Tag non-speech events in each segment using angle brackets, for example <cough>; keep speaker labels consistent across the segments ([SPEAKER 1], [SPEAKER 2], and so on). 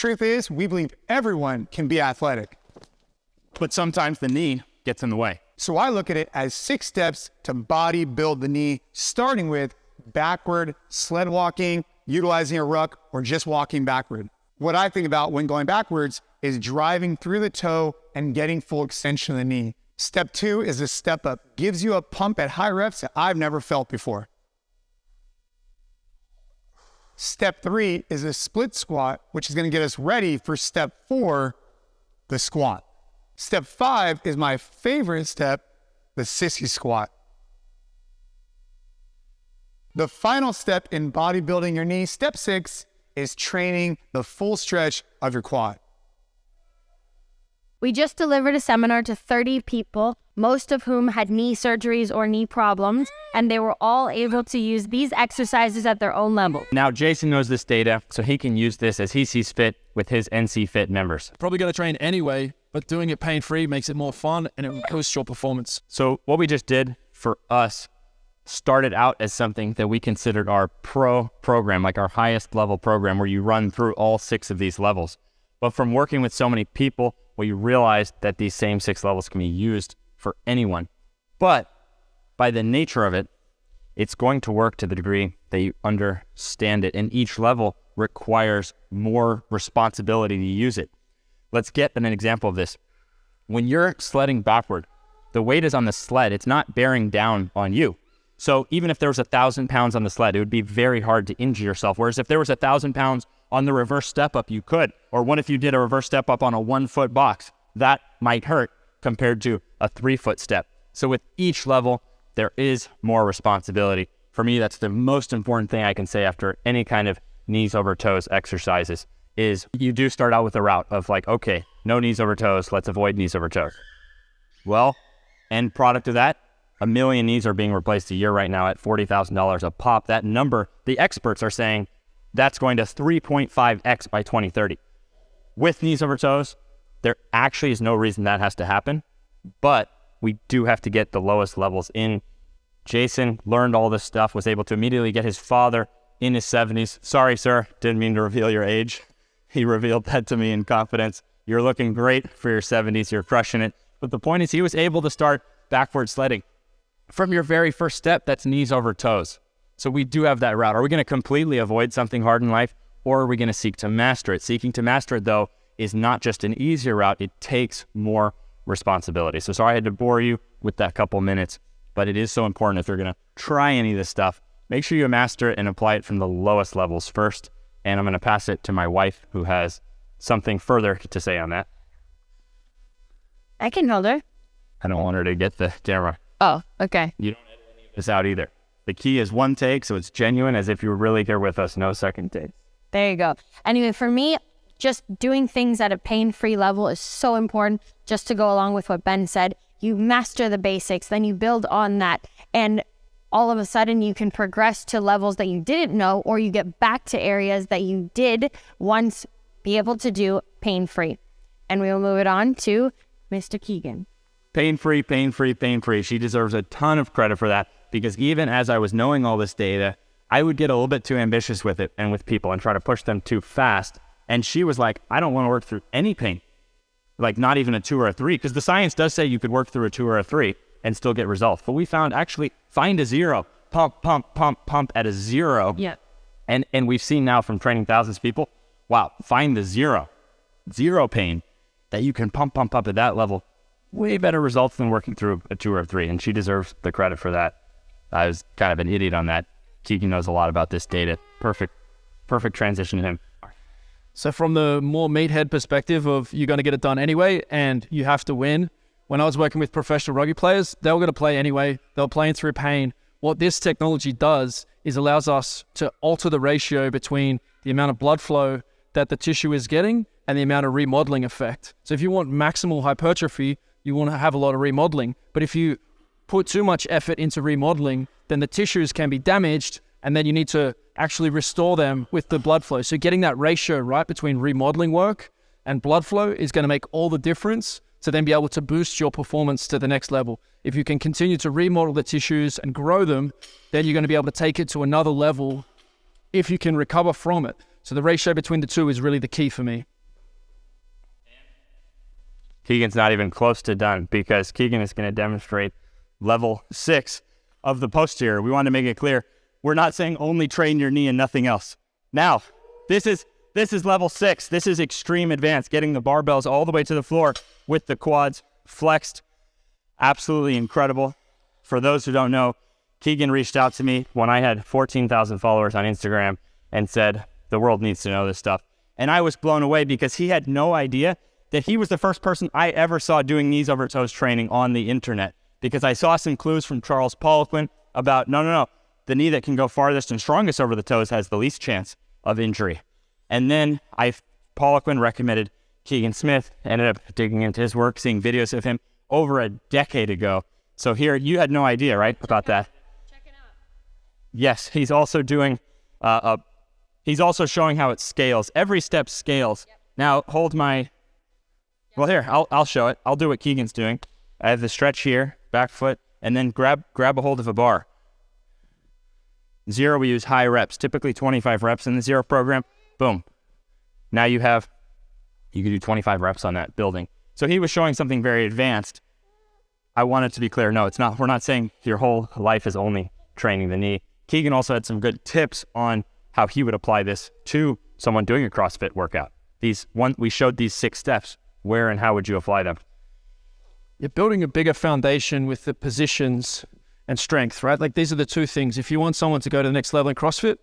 [SPEAKER 1] Truth is, we believe everyone can be athletic.
[SPEAKER 2] But sometimes the knee gets in the way.
[SPEAKER 1] So I look at it as six steps to body build the knee, starting with backward sled walking, utilizing a ruck, or just walking backward. What I think about when going backwards is driving through the toe and getting full extension of the knee. Step two is a step up, gives you a pump at high reps that I've never felt before. Step three is a split squat, which is going to get us ready for step four, the squat. Step five is my favorite step, the sissy squat. The final step in bodybuilding your knee, step six, is training the full stretch of your quad.
[SPEAKER 3] We just delivered a seminar to 30 people, most of whom had knee surgeries or knee problems, and they were all able to use these exercises at their own level.
[SPEAKER 2] Now, Jason knows this data, so he can use this as he sees fit with his NC Fit members.
[SPEAKER 4] Probably going to train anyway, but doing it pain free makes it more fun and it boosts your performance.
[SPEAKER 2] So, what we just did for us started out as something that we considered our pro program, like our highest level program, where you run through all six of these levels. But from working with so many people, we realized that these same six levels can be used for anyone. But by the nature of it, it's going to work to the degree that you understand it. And each level requires more responsibility to use it. Let's get an example of this. When you're sledding backward, the weight is on the sled, it's not bearing down on you. So even if there was a thousand pounds on the sled, it would be very hard to injure yourself. Whereas if there was a thousand pounds on the reverse step up, you could. Or what if you did a reverse step up on a one foot box? That might hurt compared to a three foot step. So with each level, there is more responsibility. For me, that's the most important thing I can say after any kind of knees over toes exercises is you do start out with a route of like, okay, no knees over toes, let's avoid knees over toes. Well, end product of that, a million knees are being replaced a year right now at $40,000 a pop. That number, the experts are saying that's going to 3.5x by 2030. With knees over toes, there actually is no reason that has to happen, but we do have to get the lowest levels in. Jason learned all this stuff, was able to immediately get his father in his 70s. Sorry, sir, didn't mean to reveal your age. <laughs> He revealed that to me in confidence. You're looking great for your 70s, you're crushing it. But the point is, he was able to start backward sledding. From your very first step, that's knees over toes. So we do have that route. Are we going to completely avoid something hard in life or are we going to seek to master it? Seeking to master it, though, is not just an easier route, it takes more responsibility. So sorry I had to bore you with that couple minutes, but it is so important if you're going to try any of this stuff, make sure you master it and apply it from the lowest levels first. And I'm going to pass it to my wife who has something further to say on that.
[SPEAKER 3] I can hold her.
[SPEAKER 2] I don't want her to get the camera.
[SPEAKER 3] Oh, okay.
[SPEAKER 2] You don't edit any of this out either. The key is one take, so it's genuine as if you were really here with us, no second take.
[SPEAKER 3] There you go. Anyway, for me, just doing things at a pain free level is so important, just to go along with what Ben said. You master the basics, then you build on that. And all of a sudden, you can progress to levels that you didn't know, or you get back to areas that you did once be able to do pain free. And we will move it on to Mr. Keegan.
[SPEAKER 2] Pain free, pain free, pain free. She deserves a ton of credit for that because even as I was knowing all this data, I would get a little bit too ambitious with it and with people and try to push them too fast. And she was like, I don't want to work through any pain, like not even a two or a three, because the science does say you could work through a two or a three and still get results. But we found actually find a zero, pump, pump, pump, pump at a zero.
[SPEAKER 3] Yeah.
[SPEAKER 2] And and we've seen now from training thousands of people, wow, find the zero, zero pain that you can pump, pump up at that level. Way better results than working through a two or a three. And she deserves the credit for that. I was kind of an idiot on that. Keegan knows a lot about this data. Perfect, perfect transition to him.
[SPEAKER 4] So from the more meathead perspective of you're going to get it done anyway and you have to win. When I was working with professional rugby players, they were going to play anyway. They were playing through pain. What this technology does is allows us to alter the ratio between the amount of blood flow that the tissue is getting and the amount of remodeling effect. So if you want maximal hypertrophy, you want to have a lot of remodeling. But if you put too much effort into remodeling, then the tissues can be damaged and then you need to actually restore them with the blood flow. So getting that ratio right between remodeling work and blood flow is going to make all the difference to then be able to boost your performance to the next level. If you can continue to remodel the tissues and grow them, then you're going to be able to take it to another level if you can recover from it. So the ratio between the two is really the key for me.
[SPEAKER 2] Keegan's not even close to done because Keegan is going to demonstrate level six of the posterior. We want to make it clear we're not saying only train your knee and nothing else. Now, this is this is level six. This is extreme advanced, getting the barbells all the way to the floor with the quads flexed. Absolutely incredible. For those who don't know, Keegan reached out to me when I had 14,000 followers on Instagram and said, the world needs to know this stuff. And I was blown away because he had no idea that he was the first person I ever saw doing knees over toes training on the internet. Because I saw some clues from Charles Poliquin about no, no, no, the knee that can go farthest and strongest over the toes has the least chance of injury. And then I, Poliquin recommended Keegan Smith, ended up digging into his work, seeing videos of him over a decade ago. So here, you had no idea, right, about that?
[SPEAKER 3] Check it out.
[SPEAKER 2] Yes, he's also doing uh, a. He's also showing how it scales. Every step scales. Now hold my. Well, here I'll I'll show it. I'll do what Keegan's doing. I have the stretch here, back foot, and then grab grab a hold of a bar. Zero, we use high reps, typically 25 reps in the zero program. Boom. Now you have, you can do 25 reps on that building. So he was showing something very advanced. I want it to be clear. No, it's not. We're not saying your whole life is only training the knee. Keegan also had some good tips on how he would apply this to someone doing a CrossFit workout. These one, we showed these six steps. Where and how would you apply them?
[SPEAKER 4] You're building a bigger foundation with the positions and strength, right? Like these are the two things. If you want someone to go to the next level in CrossFit,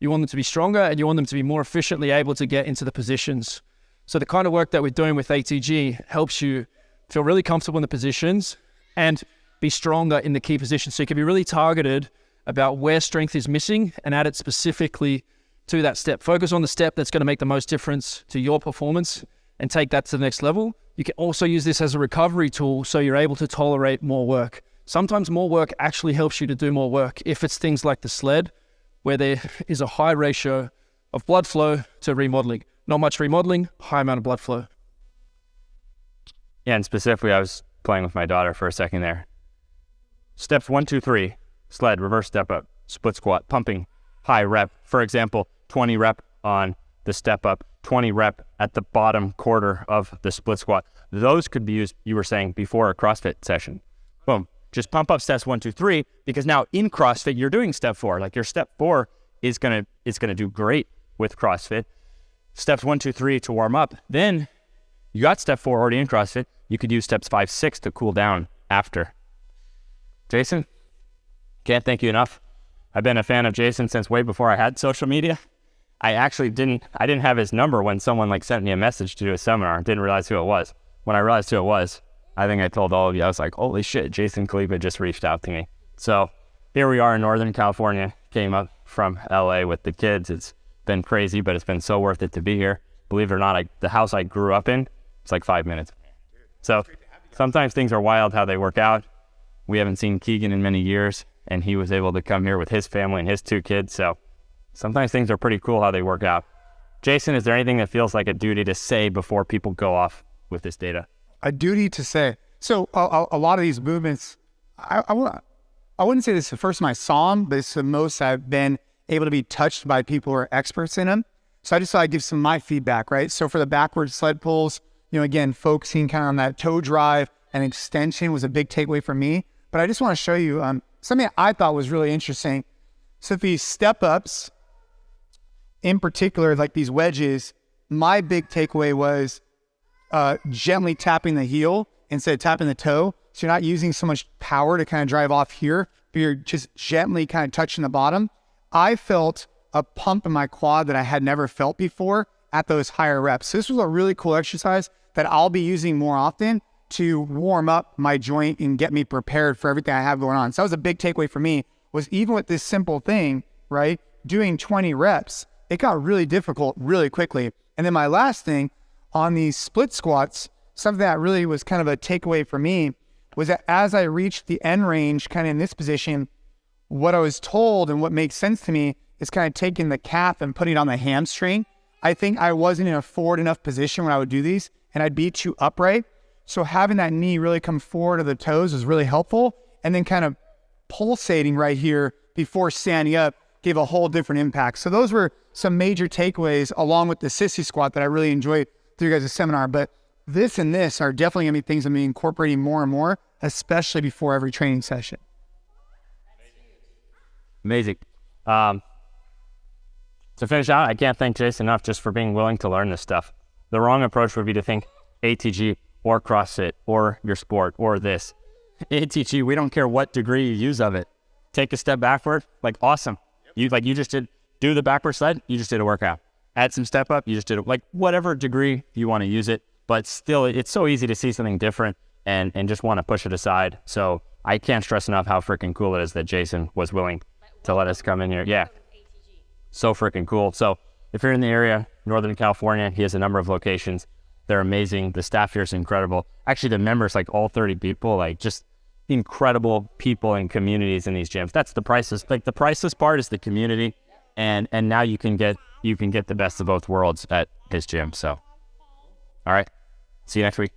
[SPEAKER 4] you want them to be stronger and you want them to be more efficiently able to get into the positions. So the kind of work that we're doing with ATG helps you feel really comfortable in the positions and be stronger in the key positions. So you can be really targeted about where strength is missing and add it specifically to that step. Focus on the step that's going to make the most difference to your performance and take that to the next level. You can also use this as a recovery tool so you're able to tolerate more work. Sometimes more work actually helps you to do more work. If it's things like the sled, where there <laughs> is a high ratio of blood flow to remodeling. Not much remodeling, high amount of blood flow.
[SPEAKER 2] Yeah, and specifically, I was playing with my daughter for a second there. Steps one, two, three, sled, reverse step up, split squat, pumping, high rep. For example, 20 rep on the step up, 20 rep at the bottom quarter of the split squat. Those could be used, you were saying, before a CrossFit session. Boom. Just pump up steps one, two, three, because now in CrossFit, you're doing step four. Like your step four is gonna is gonna do great with CrossFit. Steps one, two, three to warm up. Then you got step four already in CrossFit. You could use steps five, six to cool down after. Jason, can't thank you enough. I've been a fan of Jason since way before I had social media. I actually didn't I didn't have his number when someone like sent me a message to do a seminar. Didn't realize who it was. When I realized who it was, I think I told all of you, I was like, holy shit, Jason Khalipa just reached out to me. So here we are in Northern California, came up from LA with the kids. It's been crazy, but it's been so worth it to be here. Believe it or not, I, the house I grew up in, it's like five minutes. So sometimes things are wild how they work out. We haven't seen Keegan in many years, and he was able to come here with his family and his two kids. So sometimes things are pretty cool how they work out. Jason, is there anything that feels like a duty to say before people go off with this data?
[SPEAKER 1] A duty to say. So a, a lot of these movements, I, I, I wouldn't say this is the first time I saw them, but it's the most I've been able to be touched by people who are experts in them. So I just thought I'd give some of my feedback, right? So for the backward sled pulls, you know, again, focusing kind of on that toe drive and extension was a big takeaway for me. But I just want to show you um, something I thought was really interesting. So these step ups, in particular, like these wedges, my big takeaway was uh, gently tapping the heel instead of tapping the toe. So you're not using so much power to kind of drive off here, but you're just gently kind of touching the bottom. I felt a pump in my quad that I had never felt before at those higher reps. So this was a really cool exercise that I'll be using more often to warm up my joint and get me prepared for everything I have going on. So that was a big takeaway for me was even with this simple thing, right? Doing 20 reps, it got really difficult really quickly. And then my last thing on these split squats, something that really was kind of a takeaway for me was that as I reached the end range, kind of in this position, what I was told and what makes sense to me is kind of taking the calf and putting it on the hamstring. I think I wasn't in a forward enough position when I would do these and I'd be too upright. So having that knee really come forward to the toes was really helpful. And then kind of pulsating right here before standing up gave a whole different impact. So those were some major takeaways along with the sissy squat that I really enjoyed through you guys' a seminar. But this and this are definitely gonna be things I'm incorporating more and more, especially before every training session.
[SPEAKER 2] Amazing. Um, to finish out, I can't thank Jason enough just for being willing to learn this stuff. The wrong approach would be to think ATG or CrossFit or your sport or this. <laughs> ATG, we don't care what degree you use of it. Take a step backward, like awesome. You like you just did do the backward sled, you just did a workout. Add some step up, you just did it. Like whatever degree you want to use it, but still it's so easy to see something different and and just want to push it aside. So I can't stress enough how freaking cool it is that Jason was willing to let us come in here. Yeah. So freaking cool. So if you're in the area, Northern California, he has a number of locations. They're amazing. The staff here is incredible. Actually, the members, like all 30 people, like just incredible people and communities in these gyms. That's the priceless. Like the priceless part is the community, and and now you can get you can get the best of both worlds at his gym. So, all right, see you next week.